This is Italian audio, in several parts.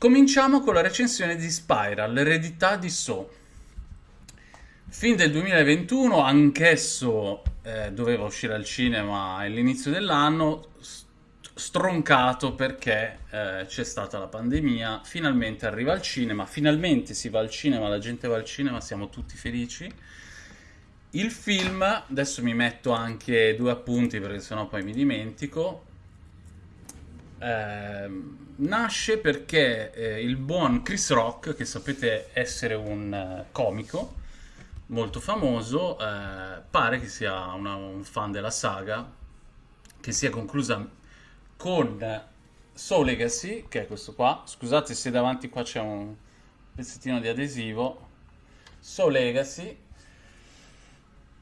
Cominciamo con la recensione di Spiral, l'eredità di So. Film del 2021, anch'esso eh, doveva uscire al cinema all'inizio dell'anno, stroncato perché eh, c'è stata la pandemia, finalmente arriva al cinema, finalmente si va al cinema, la gente va al cinema, siamo tutti felici. Il film, adesso mi metto anche due appunti perché sennò poi mi dimentico, eh, nasce perché eh, il buon Chris Rock, che sapete essere un uh, comico molto famoso, eh, pare che sia una, un fan della saga, che sia conclusa con Soul Legacy, che è questo qua. Scusate se davanti qua c'è un pezzettino di adesivo. Soul Legacy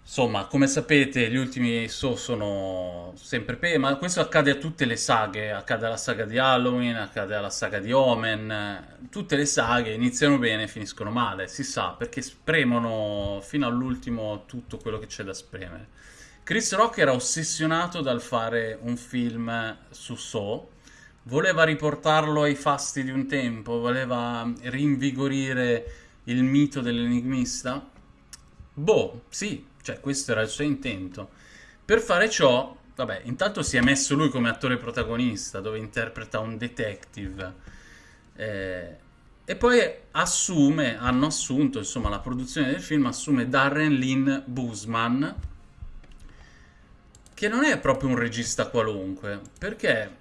Insomma, come sapete, gli ultimi So sono sempre pe, ma questo accade a tutte le saghe, accade alla saga di Halloween, accade alla saga di Omen, tutte le saghe iniziano bene e finiscono male, si sa, perché spremono fino all'ultimo tutto quello che c'è da spremere. Chris Rock era ossessionato dal fare un film su So, voleva riportarlo ai fasti di un tempo, voleva rinvigorire il mito dell'enigmista. Boh, sì, cioè, questo era il suo intento. Per fare ciò, vabbè, intanto si è messo lui come attore protagonista, dove interpreta un detective. Eh, e poi assume, hanno assunto, insomma, la produzione del film assume Darren Lynn Boosman, che non è proprio un regista qualunque, perché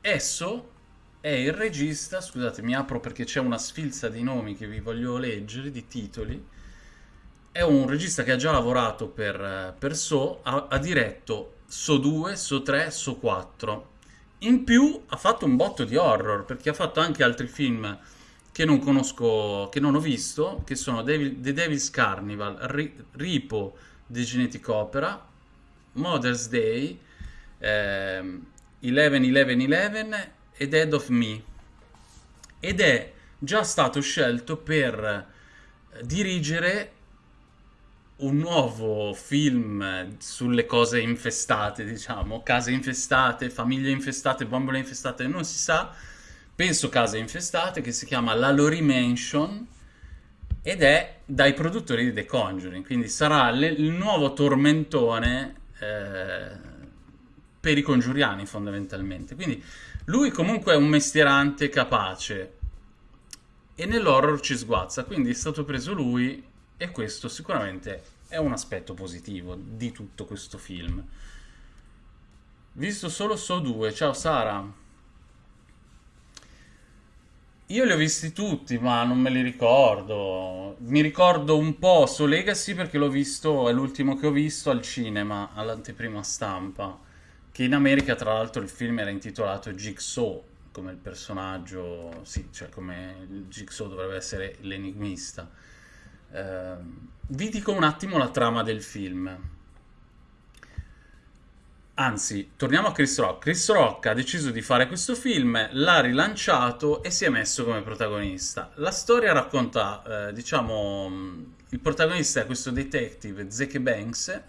esso è il regista, scusate, mi apro perché c'è una sfilza di nomi che vi voglio leggere, di titoli, è un regista che ha già lavorato per, per So, ha, ha, diretto So 2, So 3, So 4. In più ha fatto un botto di horror, perché ha fatto anche altri film che non conosco, che non ho visto, che sono Devil, The Devil's Carnival, Ri, Ripo, The Genetic Opera, Mother's Day, eh, 11-11-11 e Dead of Me. Ed è già stato scelto per dirigere un nuovo film sulle cose infestate, diciamo, case infestate, famiglie infestate, bambole infestate, non si sa, penso case infestate, che si chiama La Lori Mansion ed è dai produttori di The Conjuring, quindi sarà le, il nuovo tormentone eh, per i congiuriani fondamentalmente. Quindi lui comunque è un mestierante capace e nell'horror ci sguazza, quindi è stato preso lui e questo sicuramente è un aspetto positivo di tutto questo film. Visto solo So 2, ciao Sara. Io li ho visti tutti, ma non me li ricordo. Mi ricordo un po' So Legacy perché l'ho visto, è l'ultimo che ho visto al cinema, all'anteprima stampa. Che in America, tra l'altro, il film era intitolato Jigsaw, come il personaggio, sì, cioè come Jigsaw dovrebbe essere l'enigmista. Uh, vi dico un attimo la trama del film. Anzi, torniamo a Chris Rock. Chris Rock ha deciso di fare questo film, l'ha rilanciato e si è messo come protagonista. La storia racconta, eh, diciamo, il protagonista è questo detective, Zeke Banks,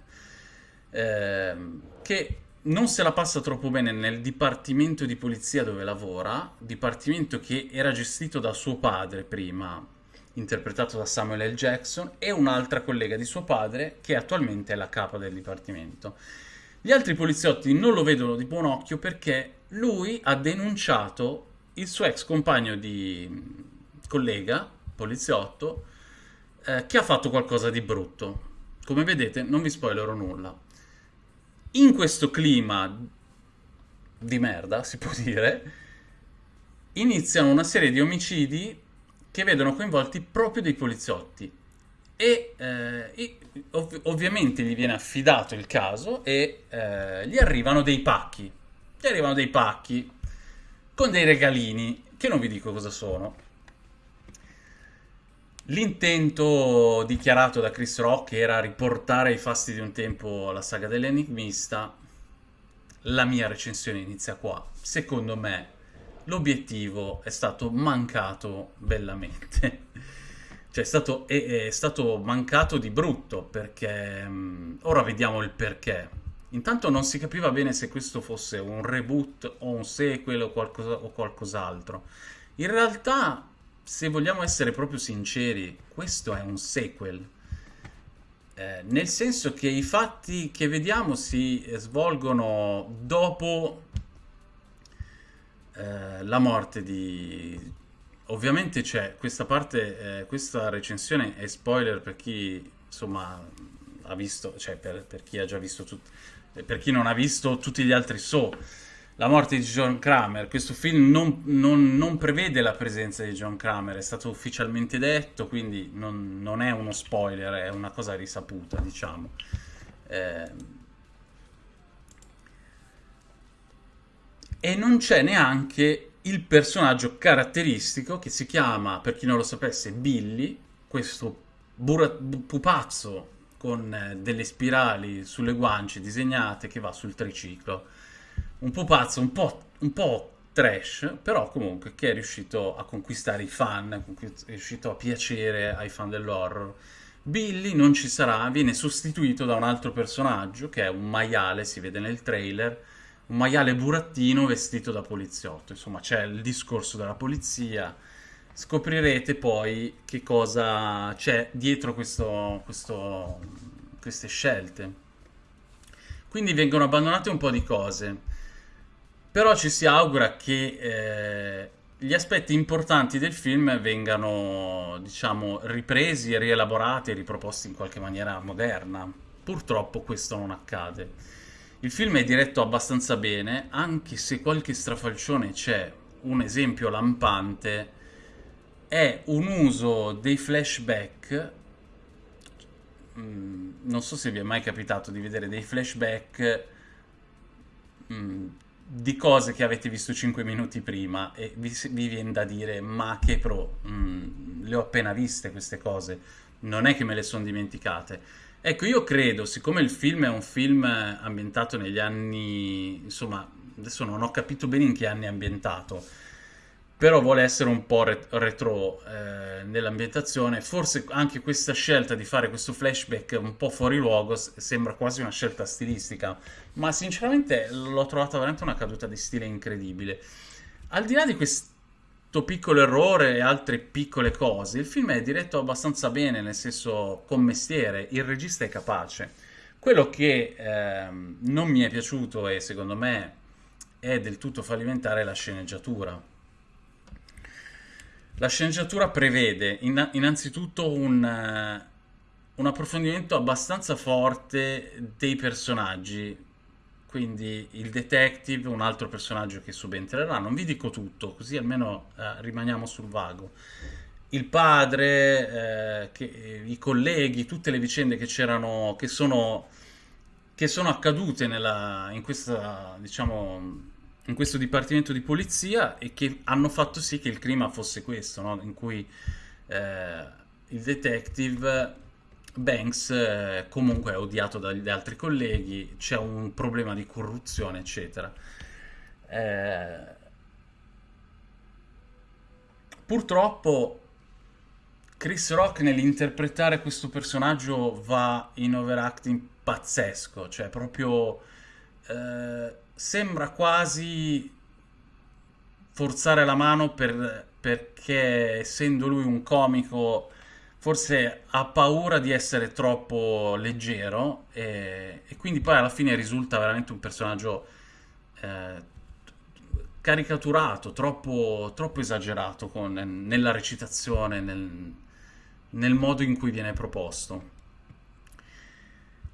eh, che non se la passa troppo bene nel dipartimento di polizia dove lavora, dipartimento che era gestito da suo padre prima, interpretato da Samuel L. Jackson, e un'altra collega di suo padre, che attualmente è la capa del dipartimento. Gli altri poliziotti non lo vedono di buon occhio perché lui ha denunciato il suo ex compagno di collega, poliziotto, eh, che ha fatto qualcosa di brutto. Come vedete, non vi spoilerò nulla. In questo clima di merda, si può dire, iniziano una serie di omicidi che vedono coinvolti proprio dei poliziotti e, eh, ov ovviamente gli viene affidato il caso e eh, gli arrivano dei pacchi, gli arrivano dei pacchi con dei regalini che non vi dico cosa sono. L'intento dichiarato da Chris Rock era riportare ai fasti di un tempo la saga dell'enigmista. La mia recensione inizia qua. Secondo me l'obiettivo è stato mancato bellamente. cioè è stato, è, è stato, mancato di brutto perché... Um, ora vediamo il perché. Intanto non si capiva bene se questo fosse un reboot o un sequel o, qualcosa, o qualcos'altro. In realtà, se vogliamo essere proprio sinceri, questo è un sequel. Eh, nel senso che i fatti che vediamo si svolgono dopo eh, la morte di... Ovviamente c'è questa parte, eh, questa recensione è spoiler per chi insomma ha visto, cioè per, per chi ha già visto tutto, per chi non ha visto tutti gli altri so. La morte di John Kramer, questo film non, non, non, prevede la presenza di John Kramer, è stato ufficialmente detto, quindi non, non è uno spoiler, è una cosa risaputa, diciamo. Eh, e non c'è neanche il personaggio caratteristico che si chiama, per chi non lo sapesse, Billy, questo pupazzo con eh, delle spirali sulle guance disegnate che va sul triciclo. Un pupazzo un po', un po' trash, però comunque che è riuscito a conquistare i fan, è riuscito a piacere ai fan dell'horror. Billy non ci sarà, viene sostituito da un altro personaggio che è un maiale, si vede nel trailer, un maiale burattino vestito da poliziotto. Insomma, c'è il discorso della polizia. Scoprirete poi che cosa c'è dietro questo, questo, queste scelte. Quindi vengono abbandonate un po' di cose. Però ci si augura che eh, gli aspetti importanti del film vengano, diciamo, ripresi rielaborati riproposti in qualche maniera moderna. Purtroppo questo non accade. Il film è diretto abbastanza bene, anche se qualche strafalcione c'è. Un esempio lampante è un uso dei flashback. Mm, non so se vi è mai capitato di vedere dei flashback mm, di cose che avete visto 5 minuti prima e vi, vi viene da dire ma che pro, mm, le ho appena viste queste cose, non è che me le sono dimenticate Ecco, io credo, siccome il film è un film ambientato negli anni, insomma, adesso non ho capito bene in che anni è ambientato, però vuole essere un po' retro eh, nell'ambientazione, forse anche questa scelta di fare questo flashback un po' fuori luogo sembra quasi una scelta stilistica, ma sinceramente l'ho trovata veramente una caduta di stile incredibile. Al di là di questo piccolo errore e altre piccole cose, il film è diretto abbastanza bene, nel senso con mestiere, il regista è capace. Quello che eh, non mi è piaciuto e secondo me è del tutto fallimentare la sceneggiatura. La sceneggiatura prevede in, innanzitutto un, uh, un approfondimento abbastanza forte dei personaggi, quindi il detective, un altro personaggio che subentrerà. Non vi dico tutto, così almeno eh, rimaniamo sul vago. Il padre, eh, che, eh, i colleghi, tutte le vicende che c'erano, che sono, che sono accadute nella, in, questa, diciamo, in questo dipartimento di polizia e che hanno fatto sì che il clima fosse questo, no? in cui eh, il detective Banks eh, comunque è odiato dagli altri colleghi, c'è un problema di corruzione, eccetera. Eh, purtroppo Chris Rock nell'interpretare questo personaggio va in overacting pazzesco, cioè proprio eh, sembra quasi forzare la mano per, perché essendo lui un comico forse ha paura di essere troppo leggero e, e quindi poi alla fine risulta veramente un personaggio eh, caricaturato, troppo, troppo esagerato con, nella recitazione, nel, nel modo in cui viene proposto.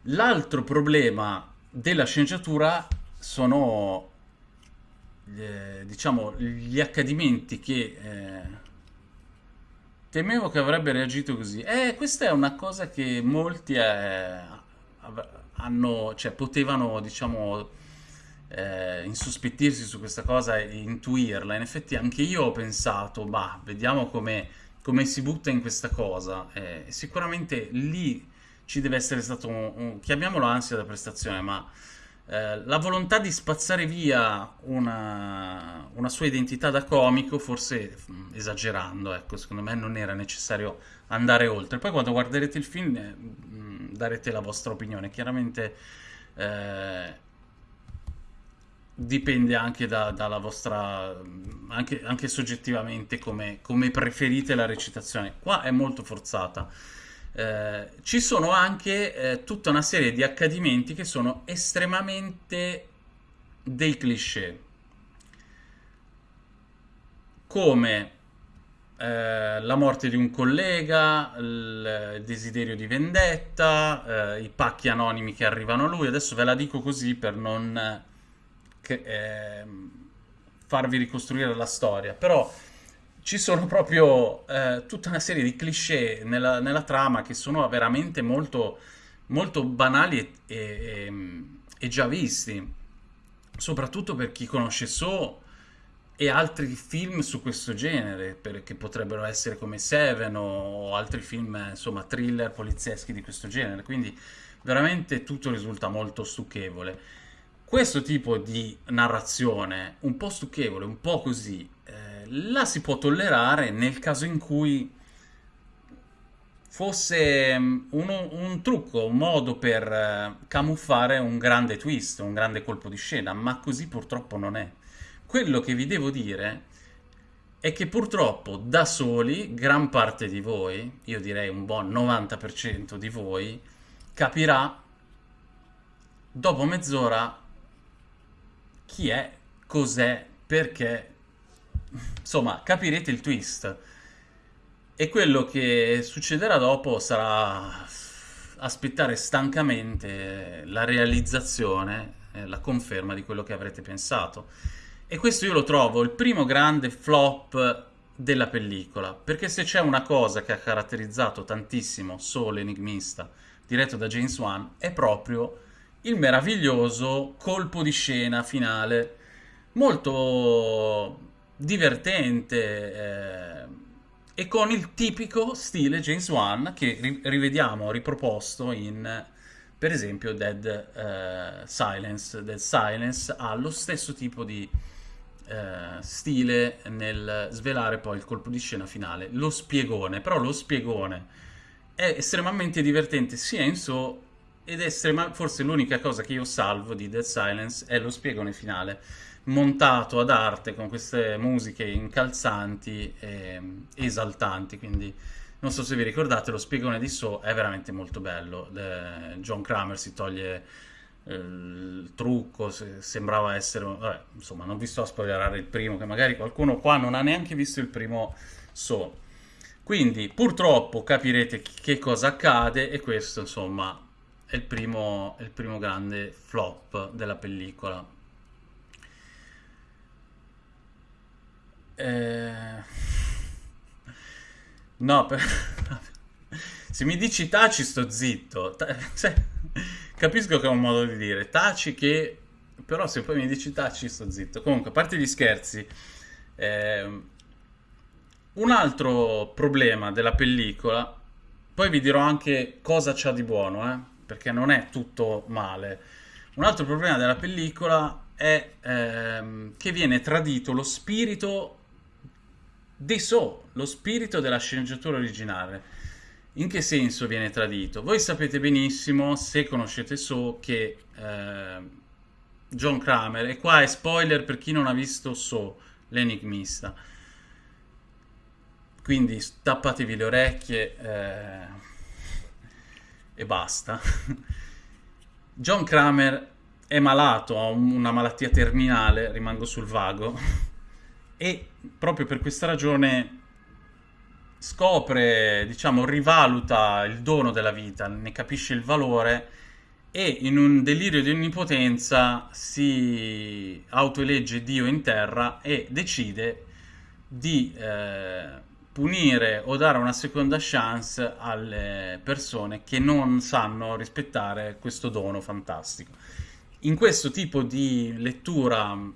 L'altro problema della sceneggiatura sono eh, diciamo gli accadimenti che eh, Temevo che avrebbe reagito così. Eh, questa è una cosa che molti eh, hanno, cioè, potevano, diciamo, eh, insospettirsi su questa cosa e intuirla. In effetti anche io ho pensato, bah, vediamo come, come si butta in questa cosa. Eh, sicuramente lì ci deve essere stato un, un chiamiamolo ansia da prestazione, ma eh, la volontà di spazzare via una, una, sua identità da comico, forse mm, esagerando, ecco, secondo me non era necessario andare oltre. Poi quando guarderete il film eh, mm, darete la vostra opinione. Chiaramente eh, dipende anche da- dalla vostra, anche, anche soggettivamente come, come preferite la recitazione. Qua è molto forzata. Eh, ci sono anche eh, tutta una serie di accadimenti che sono estremamente dei cliché, come eh, la morte di un collega, il desiderio di vendetta, eh, i pacchi anonimi che arrivano a lui. Adesso ve la dico così per non che, eh, farvi ricostruire la storia, però ci sono proprio eh, tutta una serie di cliché nella, nella trama che sono veramente molto, molto banali e, e, e già visti, soprattutto per chi conosce So e altri film su questo genere, per- che potrebbero essere come Seven o altri film, insomma, thriller polizieschi di questo genere. Quindi veramente tutto risulta molto stucchevole. Questo tipo di narrazione, un po' stucchevole, un po' così, la si può tollerare nel caso in cui fosse mm, uno- un trucco, un modo per eh, camuffare un grande twist, un grande colpo di scena, ma così purtroppo non è. Quello che vi devo dire è che purtroppo da soli gran parte di voi, io direi un buon 90% di voi, capirà dopo mezz'ora chi è, cos'è, perché. Insomma, capirete il twist. E quello che succederà dopo sarà aspettare stancamente la realizzazione, eh, la conferma di quello che avrete pensato. E questo io lo trovo il primo grande flop della pellicola, perché se c'è una cosa che ha caratterizzato tantissimo Soul Enigmista, diretto da James Wan, è proprio il meraviglioso colpo di scena finale, molto divertente eh, e con il tipico stile James Wan che ri- rivediamo riproposto in, per esempio, Dead eh, Silence. Dead Silence ha lo stesso tipo di eh, stile nel svelare poi il colpo di scena finale, lo spiegone, però lo spiegone è estremamente divertente sia in so ed estrema, forse l'unica cosa che io salvo di Dead Silence è lo spiegone finale, montato ad arte con queste musiche incalzanti e esaltanti, quindi non so se vi ricordate, lo spiegone di So è veramente molto bello. Eh, John Kramer si toglie eh, il trucco, se- sembrava essere... Vabbè, insomma, non vi sto a spoilerare il primo, che magari qualcuno qua non ha neanche visto il primo So. Quindi, purtroppo, capirete che cosa accade e questo, insomma, è il primo, è il primo grande flop della pellicola. Eh, No, per... se mi dici taci sto zitto. Cioè, capisco che è un modo di dire. Taci che... Però se poi mi dici taci sto zitto. Comunque, a parte gli scherzi, ehm, un altro problema della pellicola, poi vi dirò anche cosa c'ha di buono, eh, perché non è tutto male. Un altro problema della pellicola è ehm, che viene tradito lo spirito di So, lo spirito della sceneggiatura originale. In che senso viene tradito? Voi sapete benissimo, se conoscete So, che eh, John Kramer, e qua è spoiler per chi non ha visto So, l'enigmista, quindi tappatevi le orecchie eh, e basta. John Kramer è malato, ha un- una malattia terminale, rimango sul vago, e proprio per questa ragione scopre, diciamo, rivaluta il dono della vita, ne capisce il valore e in un delirio di onnipotenza si autoelegge Dio in terra e decide di eh, punire o dare una seconda chance alle persone che non sanno rispettare questo dono fantastico. In questo tipo di lettura mh,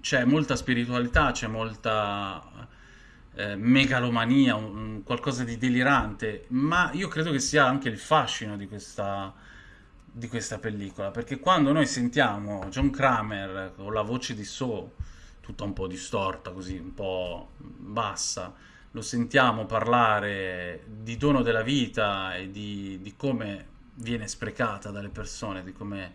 c'è molta spiritualità, c'è molta eh, megalomania, un- qualcosa di delirante, ma io credo che sia anche il fascino di questa, di questa pellicola, perché quando noi sentiamo John Kramer con la voce di So, tutta un po' distorta, così un po' bassa, lo sentiamo parlare di dono della vita e di, di come viene sprecata dalle persone, di come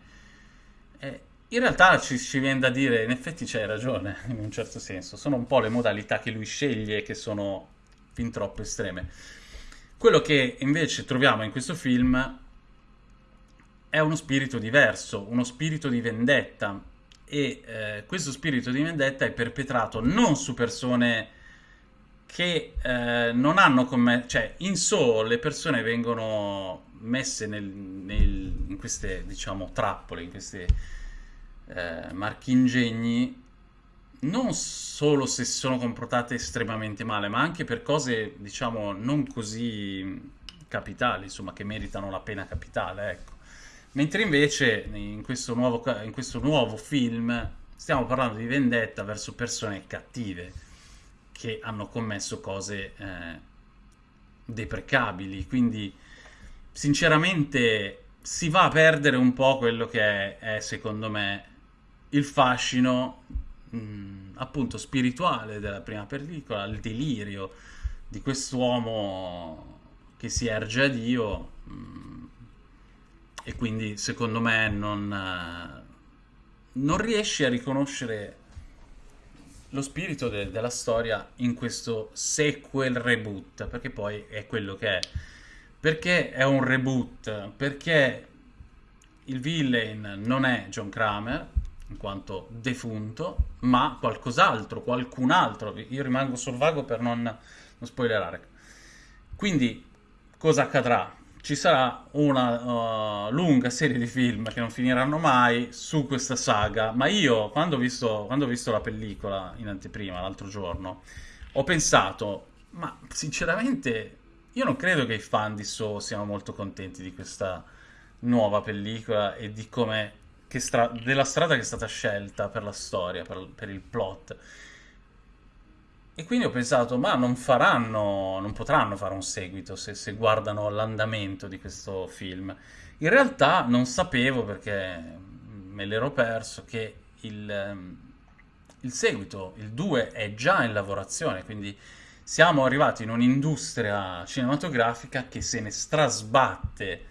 è, In realtà ci, ci viene da dire, in effetti c'hai ragione, in un certo senso. Sono un po' le modalità che lui sceglie che sono fin troppo estreme. Quello che invece troviamo in questo film è uno spirito diverso, uno spirito di vendetta. E eh, questo spirito di vendetta è perpetrato non su persone che eh, non hanno commesso, cioè in so le persone vengono messe nel, nel, in queste, diciamo, trappole, in questi eh, marchingegni, non solo se sono comportate estremamente male, ma anche per cose, diciamo, non così capitali, insomma, che meritano la pena capitale, ecco. Mentre invece in questo nuovo, in questo nuovo film stiamo parlando di vendetta verso persone cattive che hanno commesso cose eh, deprecabili, quindi sinceramente si va a perdere un po' quello che è, è secondo me il fascino mh, appunto spirituale della prima pellicola, il delirio di quest'uomo che si erge a Dio mh, e quindi secondo me non, uh, non riesce a riconoscere lo spirito de- della storia in questo sequel reboot perché poi è quello che è perché è un reboot? Perché il villain non è John Kramer, in quanto defunto, ma qualcos'altro, qualcun altro. Io rimango sul vago per non, non spoilerare. Quindi, cosa accadrà? Ci sarà una uh, lunga serie di film che non finiranno mai su questa saga, ma io, quando ho visto, quando ho visto la pellicola in anteprima l'altro giorno, ho pensato, ma sinceramente io non credo che i fan di So siano molto contenti di questa nuova pellicola e di come stra- della strada che è stata scelta per la storia, per, per, il plot. E quindi ho pensato, ma non faranno, non potranno fare un seguito se, se guardano l'andamento di questo film. In realtà non sapevo perché me l'ero perso che il, il seguito, il 2, è già in lavorazione, quindi siamo arrivati in un'industria cinematografica che se ne strasbatte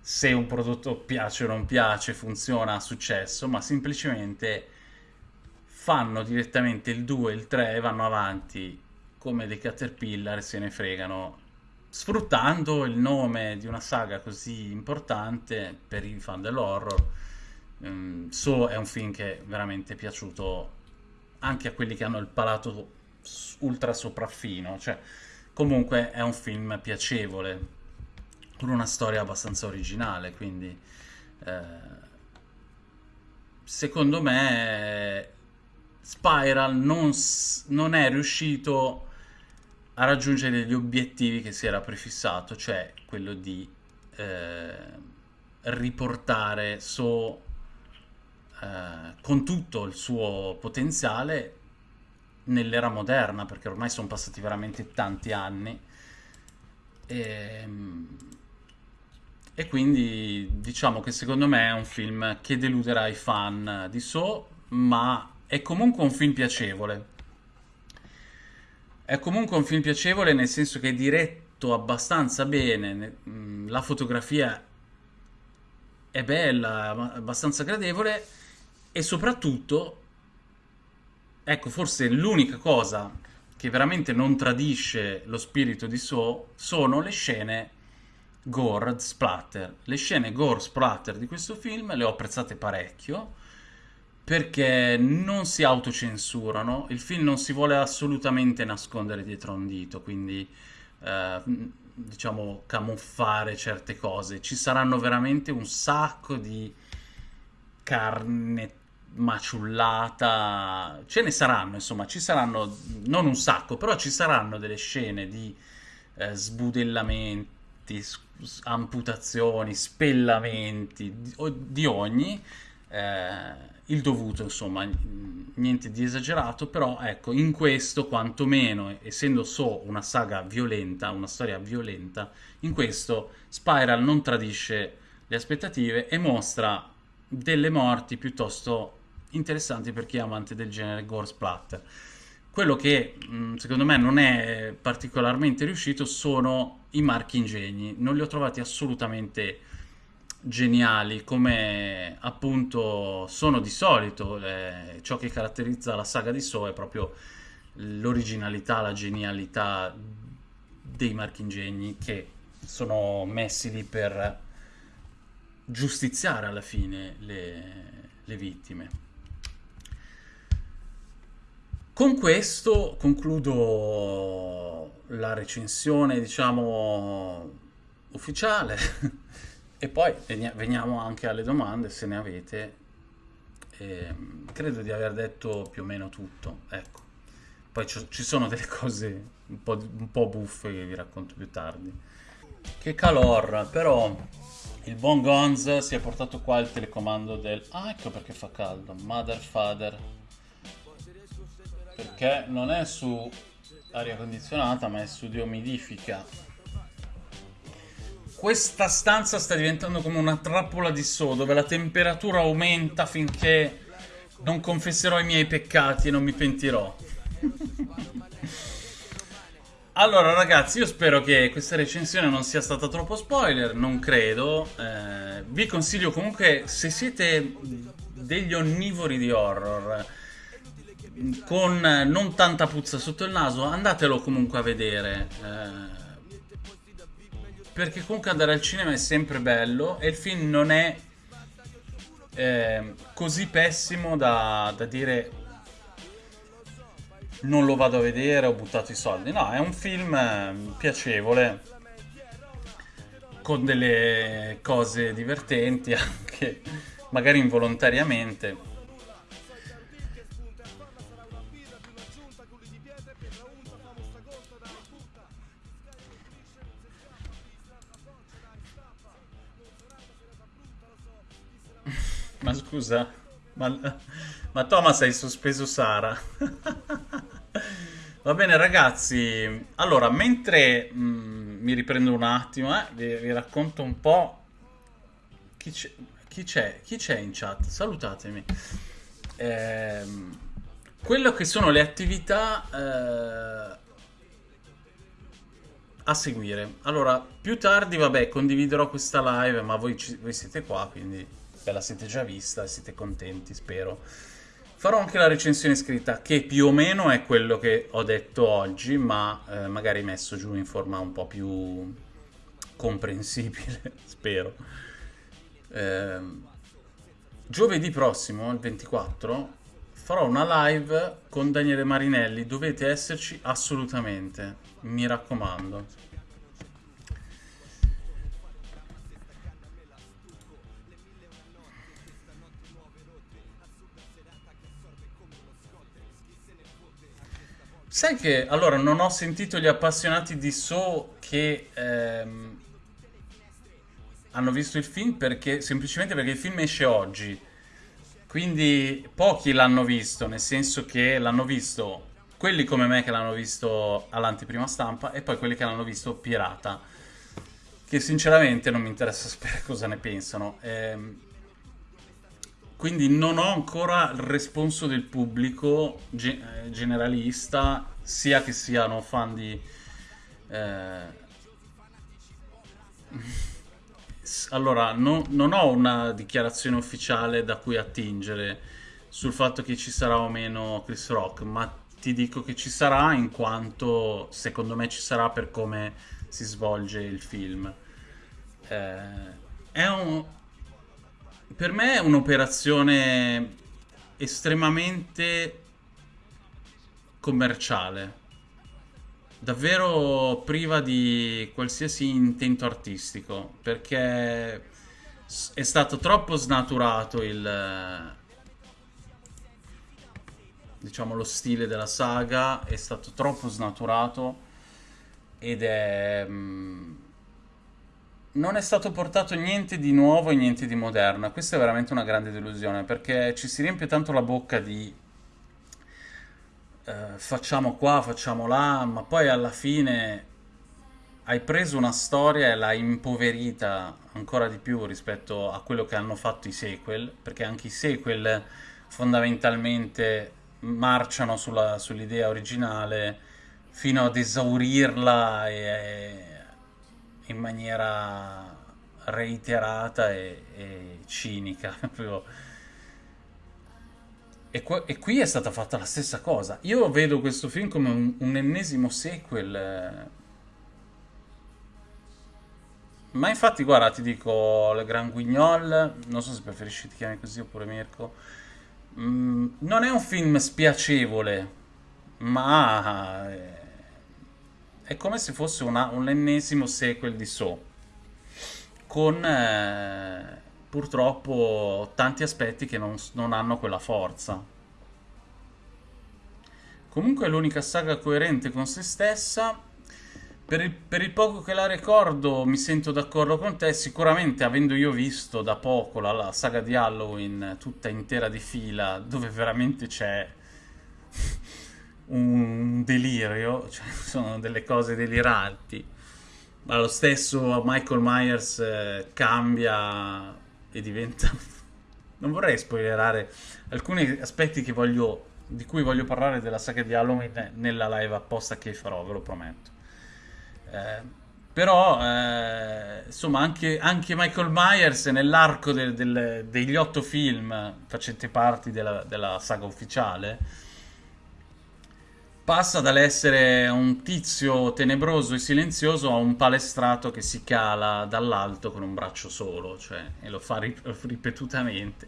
se un prodotto piace o non piace, funziona, ha successo, ma semplicemente fanno direttamente il 2 e il 3 e vanno avanti come dei caterpillar se ne fregano, sfruttando il nome di una saga così importante per i fan dell'horror. Um, so è un film che è veramente piaciuto anche a quelli che hanno il palato ultra sopraffino, cioè comunque è un film piacevole, con una storia abbastanza originale, quindi eh, secondo me Spiral non, non è riuscito a raggiungere gli obiettivi che si era prefissato, cioè quello di eh, riportare So eh, con tutto il suo potenziale nell'era moderna, perché ormai sono passati veramente tanti anni. E, ehm, e, quindi diciamo che secondo me è un film che deluderà i fan di So, ma è comunque un film piacevole. È comunque un film piacevole nel senso che è diretto abbastanza bene, la fotografia è bella, abbastanza gradevole e soprattutto Ecco, forse l'unica cosa che veramente non tradisce lo spirito di So sono le scene gore splatter. Le scene gore splatter di questo film le ho apprezzate parecchio perché non si autocensurano, il film non si vuole assolutamente nascondere dietro un dito, quindi eh, diciamo camuffare certe cose. Ci saranno veramente un sacco di carne maciullata, ce ne saranno, insomma, ci saranno non un sacco, però ci saranno delle scene di eh, sbudellamenti, amputazioni, spellamenti, di, di ogni, eh, il dovuto, insomma, niente di esagerato, però ecco, in questo quantomeno, essendo so una saga violenta, una storia violenta, in questo Spiral non tradisce le aspettative e mostra delle morti piuttosto interessanti per chi è amante del genere gore splatter. Quello che mh, secondo me non è particolarmente riuscito sono i marchi ingegni, non li ho trovati assolutamente geniali come appunto sono di solito. Eh, ciò che caratterizza la saga di So è proprio l'originalità, la genialità dei marchingegni che sono messi lì per giustiziare alla fine le, le vittime. Con questo concludo la recensione, diciamo, ufficiale e poi veniamo anche alle domande se ne avete. E credo di aver detto più o meno tutto, ecco. Poi ci sono delle cose un po', un po' buffe che vi racconto più tardi. Che calor, però il buon Gonz si è portato qua il telecomando del... Ah, ecco perché fa caldo. Mother Father perché non è su aria condizionata ma è su deumidifica questa stanza sta diventando come una trappola di so dove la temperatura aumenta finché non confesserò i miei peccati e non mi pentirò allora ragazzi io spero che questa recensione non sia stata troppo spoiler non credo eh, vi consiglio comunque se siete degli onnivori di horror con non tanta puzza sotto il naso, andatelo comunque a vedere. Eh, perché comunque andare al cinema è sempre bello e il film non è eh, così pessimo da, da dire non lo vado a vedere, ho buttato i soldi. No, è un film eh, piacevole, con delle cose divertenti anche, magari involontariamente. Scusa, ma, ma Thomas hai sospeso Sara. Va bene ragazzi, allora mentre mm, mi riprendo un attimo, eh, vi, vi racconto un po' chi c'è, in chat, salutatemi. Eh, quello che sono le attività eh, a seguire. Allora, più tardi, vabbè, condividerò questa live, ma voi, voi siete qua, quindi ve la siete già vista e siete contenti, spero. Farò anche la recensione scritta, che più o meno è quello che ho detto oggi, ma eh, magari messo giù in forma un po' più comprensibile, spero. Eh, giovedì prossimo, il 24, farò una live con Daniele Marinelli, dovete esserci assolutamente, mi raccomando. Sai che allora non ho sentito gli appassionati di So che ehm, hanno visto il film perché semplicemente perché il film esce oggi. Quindi pochi l'hanno visto, nel senso che l'hanno visto quelli come me che l'hanno visto all'anteprima stampa e poi quelli che l'hanno visto pirata. Che sinceramente non mi interessa sapere cosa ne pensano. Ehm, quindi non ho ancora il responso del pubblico ge eh, generalista, sia che siano fan di... Eh... Allora, no, non ho una dichiarazione ufficiale da cui attingere sul fatto che ci sarà o meno Chris Rock, ma ti dico che ci sarà in quanto secondo me ci sarà per come si svolge il film. Eh, è un, per me è un'operazione estremamente commerciale, davvero priva di qualsiasi intento artistico, perché è stato troppo snaturato il diciamo lo stile della saga, è stato troppo snaturato ed è mm, non è stato portato niente di nuovo e niente di moderno. Questa è veramente una grande delusione perché ci si riempie tanto la bocca di eh, facciamo qua, facciamo là, ma poi alla fine hai preso una storia e l'hai impoverita ancora di più rispetto a quello che hanno fatto i sequel, perché anche i sequel fondamentalmente marciano sull'idea originale fino ad esaurirla e, in maniera reiterata e, e cinica. E, qua, e, qui è stata fatta la stessa cosa. Io vedo questo film come un, un ennesimo sequel. Eh. Ma infatti, guarda, ti dico, Le Grand Guignol, non so se preferisci ti chiami così oppure Mirko, mm, non è un film spiacevole, ma è, come se fosse una, un ennesimo sequel di So, con eh, purtroppo tanti aspetti che non, non hanno quella forza. Comunque è l'unica saga coerente con se stessa. Per il, per il, poco che la ricordo mi sento d'accordo con te, sicuramente avendo io visto da poco la, la saga di Halloween tutta intera di fila, dove veramente c'è un delirio, cioè sono delle cose deliranti, ma lo stesso Michael Myers eh, cambia e diventa... non vorrei spoilerare alcuni aspetti voglio, di cui voglio parlare della saga di Halloween nella live apposta che farò, ve lo prometto. Eh, però, eh, insomma, anche, anche, Michael Myers nell'arco del, del, degli otto film facenti parte della, della saga ufficiale passa dall'essere un tizio tenebroso e silenzioso a un palestrato che si cala dall'alto con un braccio solo, cioè, e lo fa rip- ripetutamente.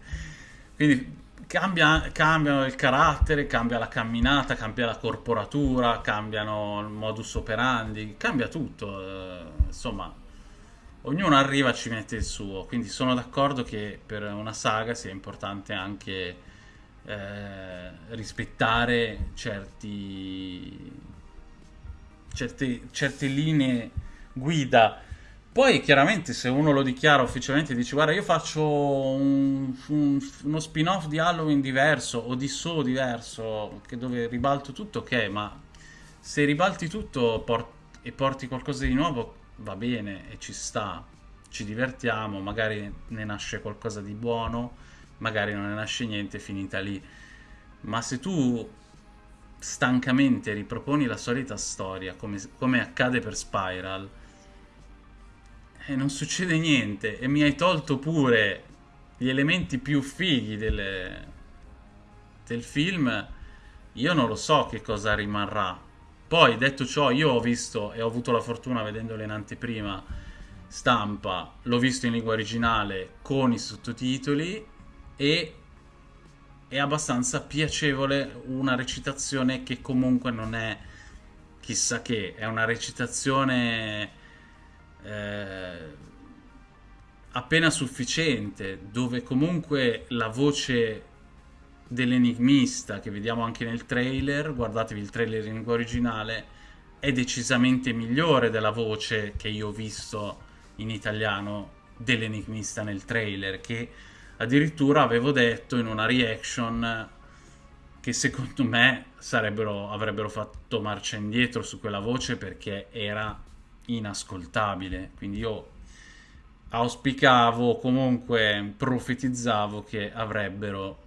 Quindi cambia, cambia, il carattere, cambia la camminata, cambia la corporatura, cambiano il modus operandi, cambia tutto. Eh, insomma, ognuno arriva e ci mette il suo. Quindi sono d'accordo che per una saga sia importante anche eh, rispettare certi, certe, certe linee guida. Poi chiaramente se uno lo dichiara ufficialmente e dice guarda io faccio un, un, uno spin-off di Halloween diverso o di So diverso dove ribalto tutto, ok, ma se ribalti tutto port- e porti qualcosa di nuovo va bene e ci sta, ci divertiamo, magari ne nasce qualcosa di buono magari non ne nasce niente, finita lì. Ma se tu stancamente riproponi la solita storia, come, come accade per Spiral, e eh, non succede niente, e mi hai tolto pure gli elementi più fighi delle, del film, io non lo so che cosa rimarrà. Poi, detto ciò, io ho visto e ho avuto la fortuna vedendolo in anteprima stampa, l'ho visto in lingua originale con i sottotitoli e è abbastanza piacevole una recitazione che comunque non è chissà che, è una recitazione eh, appena sufficiente, dove comunque la voce dell'enigmista che vediamo anche nel trailer, guardatevi il trailer in lingua originale, è decisamente migliore della voce che io ho visto in italiano dell'enigmista nel trailer, che Addirittura avevo detto in una reaction che secondo me avrebbero fatto marcia indietro su quella voce perché era inascoltabile. Quindi io auspicavo, comunque profetizzavo che avrebbero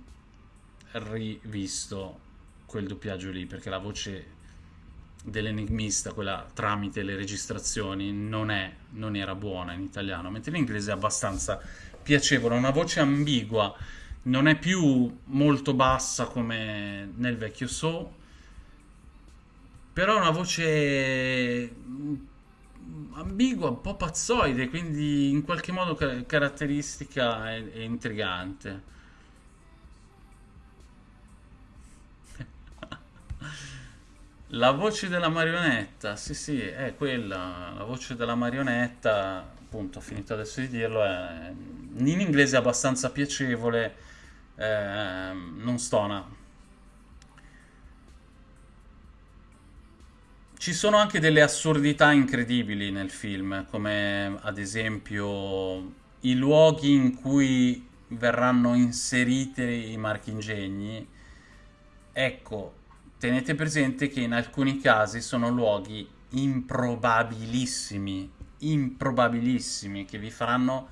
rivisto quel doppiaggio lì perché la voce dell'enigmista, quella tramite le registrazioni, non, è, non era buona in italiano, mentre l'inglese è abbastanza piacevole, una voce ambigua, non è più molto bassa come nel vecchio So, però è una voce ambigua, un po' pazzoide, quindi in qualche modo caratteristica e, e intrigante. La voce della marionetta, sì sì, è quella, la voce della marionetta, appunto, ho finito adesso di dirlo, è in inglese è abbastanza piacevole, eh, non stona. Ci sono anche delle assurdità incredibili nel film, come ad esempio i luoghi in cui verranno inseriti i marchingegni. Ecco, tenete presente che in alcuni casi sono luoghi improbabilissimi, improbabilissimi, che vi faranno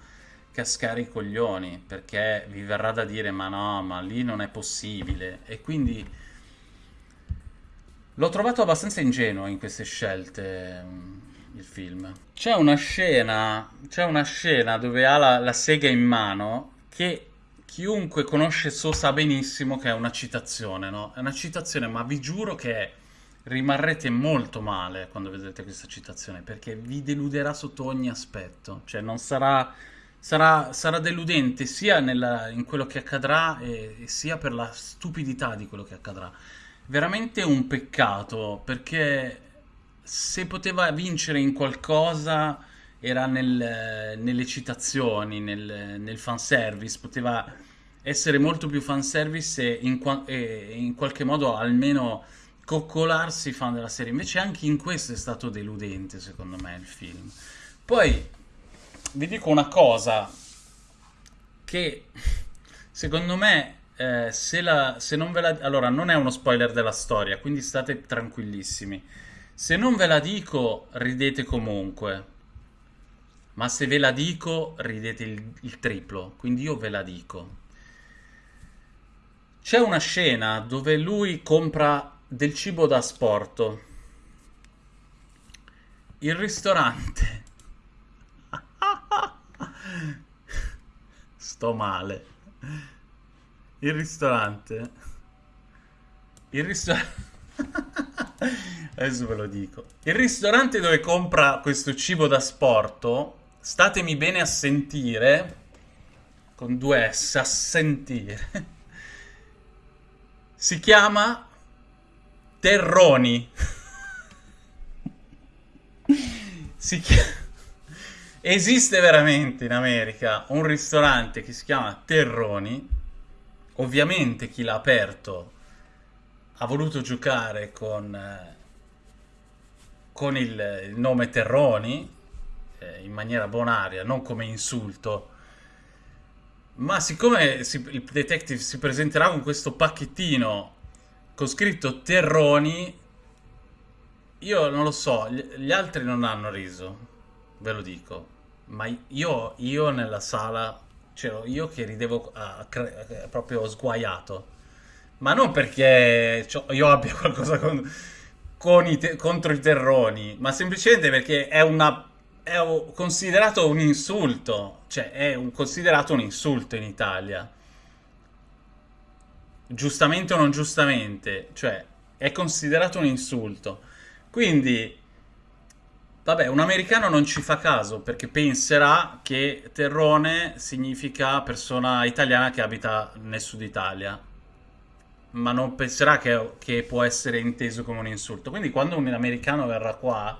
cascare i coglioni perché vi verrà da dire ma no, ma lì non è possibile e quindi l'ho trovato abbastanza ingenuo in queste scelte il film. C'è una scena, c'è una scena dove ha la, la sega in mano che chiunque conosce So sa benissimo che è una citazione, no? È una citazione, ma vi giuro che rimarrete molto male quando vedrete questa citazione, perché vi deluderà sotto ogni aspetto. Cioè, non sarà... Sarà, sarà deludente sia nella, in quello che accadrà e, e sia per la stupidità di quello che accadrà. Veramente un peccato, perché se poteva vincere in qualcosa era nel, nelle citazioni, nel, nel fanservice, poteva essere molto più fanservice e in, e in qualche modo almeno coccolarsi fan della serie. Invece anche in questo è stato deludente, secondo me, il film. Poi vi dico una cosa che secondo me eh, se, la, se non ve la... Allora, non è uno spoiler della storia, quindi state tranquillissimi. Se non ve la dico, ridete comunque. Ma se ve la dico, ridete il, il triplo. Quindi io ve la dico. C'è una scena dove lui compra del cibo da asporto. Il ristorante. Sto male. Il ristorante. Il ristorante. Adesso ve lo dico. Il ristorante dove compra questo cibo da sporto, statemi bene a sentire, con due S, a sentire, si chiama Terroni. si chiama... Esiste veramente in America un ristorante che si chiama Terroni. Ovviamente chi l'ha aperto ha voluto giocare con, eh, con il, il, nome Terroni eh, in maniera bonaria, non come insulto. Ma siccome si, il detective si presenterà con questo pacchettino con scritto Terroni, io non lo so, gli, gli altri non hanno riso, ve lo dico. Ma io, io nella sala, c'ero io che ridevo uh, proprio sguaiato ma non perché io abbia qualcosa con, con i contro i terroni, ma semplicemente perché è, una, è considerato un insulto. Cioè, è un, considerato un insulto in Italia. Giustamente o non giustamente. Cioè, è considerato un insulto. Quindi, vabbè, un americano non ci fa caso perché penserà che terrone significa persona italiana che abita nel sud Italia ma non penserà che, che, può essere inteso come un insulto. Quindi quando un americano verrà qua,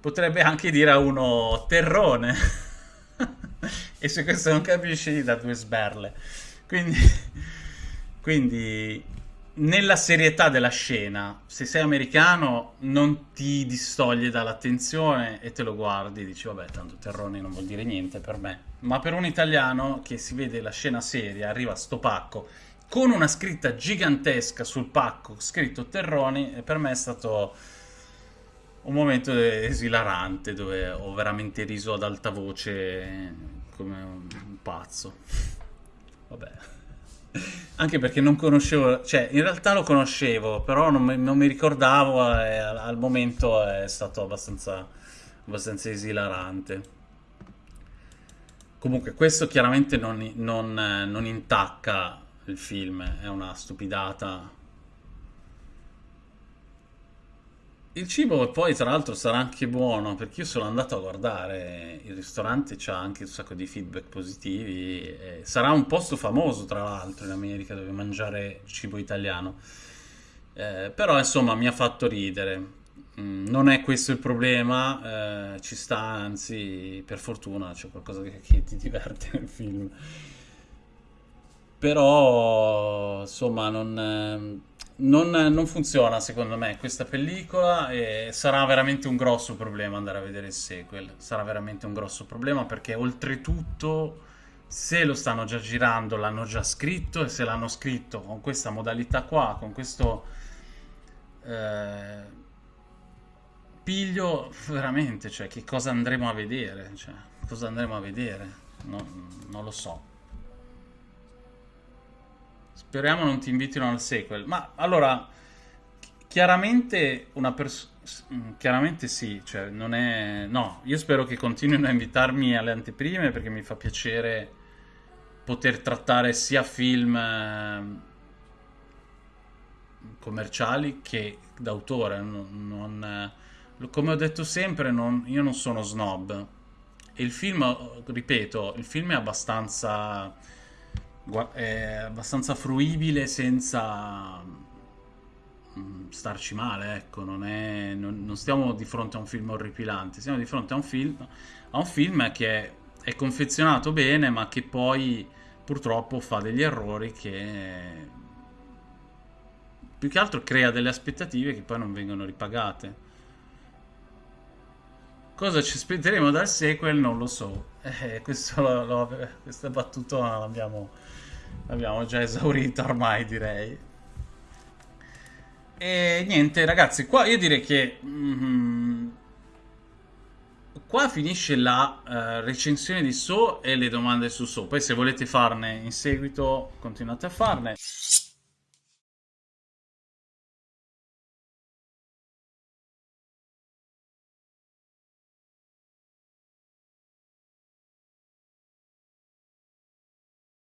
potrebbe anche dire a uno terrone. e se questo non capisci, da due sberle. Quindi, quindi, nella serietà della scena, se sei americano, non ti distoglie dall'attenzione e te lo guardi. Dici, vabbè, tanto terrone non vuol dire niente per me. Ma per un italiano che si vede la scena seria, arriva sto pacco con una scritta gigantesca sul pacco, scritto Terroni, e per me è stato un momento esilarante dove ho veramente riso ad alta voce come un pazzo. Vabbè. Anche perché non conoscevo, cioè in realtà lo conoscevo, però non mi, non mi ricordavo e al, al, momento è stato abbastanza, abbastanza esilarante. Comunque questo chiaramente non, non, non intacca il film, è una stupidata. Il cibo poi tra l'altro sarà anche buono perché io sono andato a guardare il ristorante, c'ha anche un sacco di feedback positivi, sarà un posto famoso tra l'altro in America dove mangiare cibo italiano. Eh, però insomma mi ha fatto ridere. Mm, non è questo il problema, eh, ci sta, anzi per fortuna c'è qualcosa che, che ti diverte nel film però insomma non, non, non, funziona secondo me questa pellicola e sarà veramente un grosso problema andare a vedere il sequel. Sarà veramente un grosso problema perché oltretutto se lo stanno già girando l'hanno già scritto e se l'hanno scritto con questa modalità qua con questo eh, piglio veramente cioè che cosa andremo a vedere? Cioè, cosa andremo a vedere? No, non lo so Speriamo non ti invitino al sequel. Ma allora, chiaramente una persona... Chiaramente sì, cioè non è... No, io spero che continuino a invitarmi alle anteprime perché mi fa piacere poter trattare sia film eh, commerciali che d'autore. Non, non, eh, come ho detto sempre, non, io non sono snob. E il film, ripeto, il film è abbastanza, è abbastanza fruibile senza mm, starci male, ecco, non, è, non, non, stiamo di fronte a un film orripilante, siamo di fronte a un film, a un film che è, è confezionato bene, ma che poi purtroppo fa degli errori che più che altro crea delle aspettative che poi non vengono ripagate. Cosa ci aspetteremo dal sequel non lo so. Eh, battutona l'abbiamo, l'abbiamo già esaurita ormai direi. E niente ragazzi, qua io direi che... Mm, qua finisce la uh, recensione di So e le domande su So. Poi se volete farne in seguito continuate a farne.